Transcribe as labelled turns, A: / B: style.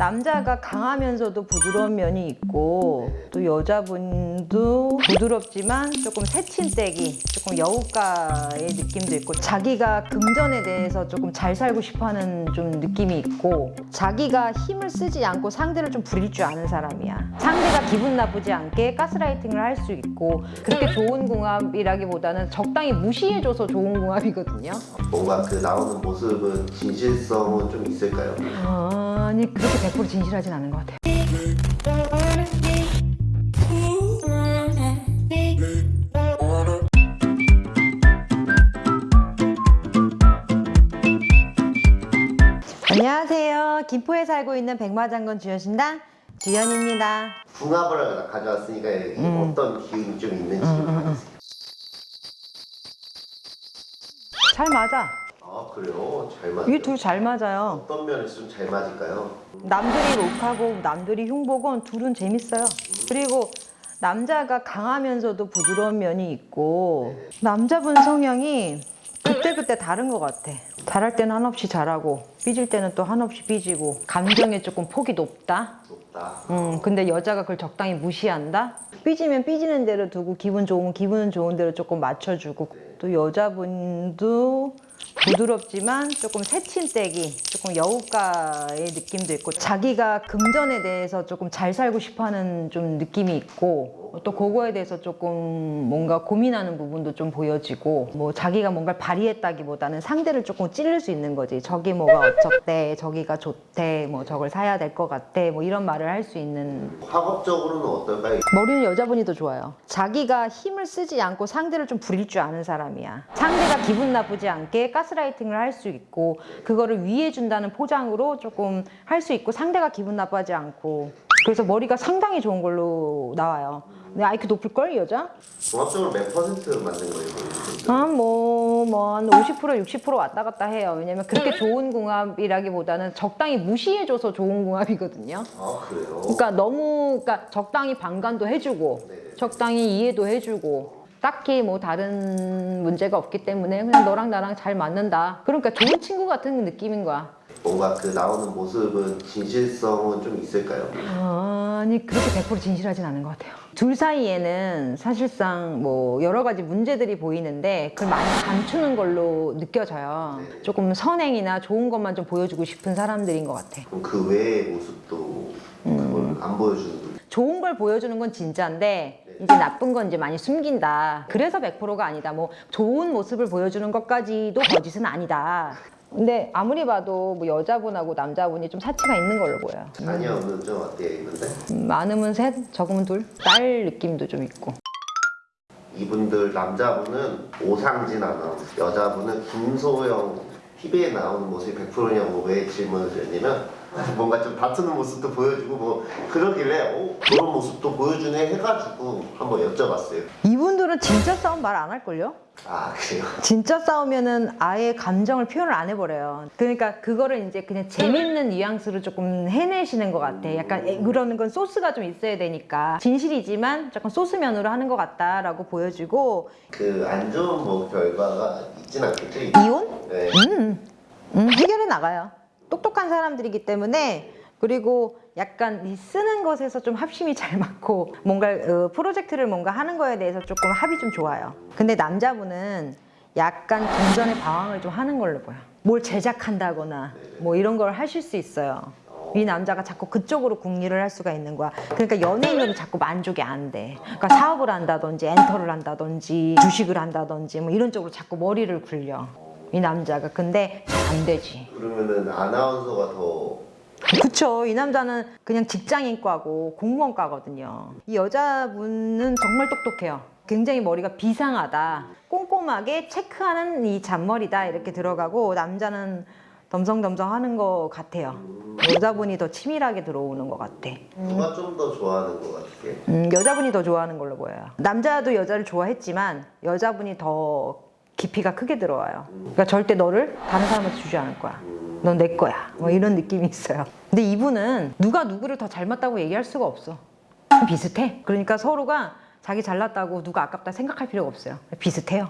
A: 남자가 강하면서도 부드러운 면이 있고 또 여자분도 부드럽지만 조금 새침대기 조금 여우가의 느낌도 있고 자기가 금전에 대해서 조금 잘 살고 싶어하는 좀 느낌이 있고 자기가 힘을 쓰지 않고 상대를 좀 부릴 줄 아는 사람이야. 상대가 기분 나쁘지 않게 가스라이팅을 할 수 있고 그렇게 좋은 궁합이라기보다는 적당히 무시해줘서 좋은 궁합이거든요.
B: 뭔가 그 나오는 모습은 진실성은 좀 있을까요?
A: 아 니 그렇게 100% 진실하진 않은 것 같아요 안녕하세요. 김포에 살고 있는 백마장군 주연신당 주연입니다.
B: 궁합을 가져왔으니까 여기
A: 음.
B: 어떤 기운이 좀 있는지 좀 봐주세요.
A: 잘 맞아.
B: 아 그래요? 잘 맞아요.
A: 이게 둘 잘 맞아요.
B: 어떤 면에서 좀 잘 맞을까요?
A: 남들이 록하고 남들이 흉보건 둘은 재밌어요. 그리고 남자가 강하면서도 부드러운 면이 있고 남자분 성향이 그때그때 다른 것 같아. 잘할 때는 한없이 잘하고 삐질 때는 또 한없이 삐지고 감정에 조금 폭이 높다.
B: 높다.
A: 음, 근데 여자가 그걸 적당히 무시한다? 삐지면 삐지는 대로 두고 기분 좋으면 기분 좋은 대로 조금 맞춰주고 또 여자분도 부드럽지만 조금 새침대기 조금 여우가의 느낌도 있고 자기가 금전에 대해서 조금 잘 살고 싶어하는 좀 느낌이 있고 또 그거에 대해서 조금 뭔가 고민하는 부분도 좀 보여지고 뭐 자기가 뭔가를 발휘했다기보다는 상대를 조금 찌를 수 있는 거지 저기 뭐가 어쩌대 저기가 좋대 뭐 저걸 사야 될 것 같대 뭐 이런 말을 할 수 있는
B: 학업적으로는 어떨까요?
A: 머리는 여자분이 더 좋아요. 자기가 힘을 쓰지 않고 상대를 좀 부릴 줄 아는 사람이야. 상대가 기분 나쁘지 않게 가스라이팅을 할 수 있고 그거를 위해 준다는 포장으로 조금 할 수 있고 상대가 기분 나빠하지 않고 그래서 머리가 상당히 좋은 걸로 나와요. 근데 IQ 높을걸 이 여자?
B: 종합적으로 몇 퍼센트 맞는 거예요?
A: 아, 뭐, 뭐, 한 50%, 60% 왔다 갔다 해요. 왜냐면 그렇게 좋은 궁합이라기보다는 적당히 무시해줘서 좋은 궁합이거든요.
B: 아 그래요?
A: 그러니까 너무 그러니까 적당히 방관도 해주고
B: 네네.
A: 적당히 이해도 해주고 딱히 뭐 다른 문제가 없기 때문에 그냥 너랑 나랑 잘 맞는다 그러니까 좋은 친구 같은 느낌인 거야
B: 뭔가 그 나오는 모습은 진실성은 좀 있을까요?
A: 아니 그렇게 100% 진실하진 않은 것 같아요 둘 사이에는 사실상 뭐 여러 가지 문제들이 보이는데 그걸 많이 감추는 걸로 느껴져요 조금 선행이나 좋은 것만 좀 보여주고 싶은 사람들인 것 같아
B: 그럼 그 외의 모습도 그걸 안 보여주는 거예요?
A: 좋은 걸 보여주는 건 진짜인데 이제 나쁜 건 이제 많이 숨긴다. 그래서 100%가 아니다. 뭐 좋은 모습을 보여주는 것까지도 거짓은 아니다. 근데 아무리 봐도 뭐 여자분하고 남자분이 좀 사치가 있는 걸로 보여요.
B: 자녀는 좀 어때요 있는데?
A: 음, 많으면 셋, 적으면 둘. 딸 느낌도 좀 있고.
B: 이분들 남자분은 오상진 아나운서 여자분은 김소영 TV에 나오는 모습이 100%냐고 왜 질문을 드렸냐면 뭔가 좀 다투는 모습도 보여주고 뭐 그러길래 어, 그런 모습도 보여주네 해가지고 한번 여쭤봤어요
A: 이분들은 진짜 싸움 말 안 할걸요?
B: 아 그래요?
A: 진짜 싸우면은 아예 감정을 표현을 안 해버려요. 그러니까 그거를 이제 그냥 재밌는 뉘앙스로 조금 해내시는 것 같아. 약간 에, 그러는 건 소스가 좀 있어야 되니까 진실이지만 조금 소스면으로 하는 것 같다라고 보여지고
B: 그 안 좋은 뭐 결과가 있진 않겠죠?
A: 이혼?
B: 네.
A: 음, 음, 해결해 나가요. 똑똑한 사람들이기 때문에 그리고 약간 이 쓰는 것에서 좀 합심이 잘 맞고 뭔가 어, 프로젝트를 뭔가 하는 거에 대해서 조금 합이 좀 좋아요. 근데 남자분은 약간 금전의 방황을 좀 하는 걸로 보여. 뭘 제작한다거나 뭐 이런 걸 하실 수 있어요. 이 남자가 자꾸 그쪽으로 궁리를 할 수가 있는 거야. 그러니까 연예인으로 자꾸 만족이 안 돼. 그러니까 사업을 한다든지 엔터를 한다든지 주식을 한다든지 뭐 이런 쪽으로 자꾸 머리를 굴려. 이 남자가. 근데 잘안 되지.
B: 그러면은 아나운서가 더
A: 그쵸. 이 남자는 그냥 직장인과고 공무원과거든요. 이 여자분은 정말 똑똑해요. 굉장히 머리가 비상하다. 꼼꼼하게 체크하는 이 잔머리다. 이렇게 들어가고 남자는 덤성덤성 하는 것 같아요. 여자분이 더 치밀하게 들어오는 것 같아.
B: 누가 좀 더 좋아하는 것 같아요?
A: 음, 여자분이 더 좋아하는 걸로 보여요. 남자도 여자를 좋아했지만 여자분이 더 깊이가 크게 들어와요. 그러니까 절대 너를 다른 사람한테 주지 않을 거야. 넌 내 거야. 뭐 이런 느낌이 있어요. 근데 이분은 누가 누구를 더 닮았다고 얘기할 수가 없어. 비슷해. 그러니까 서로가 자기 잘났다고 누가 아깝다 생각할 필요가 없어요. 비슷해요.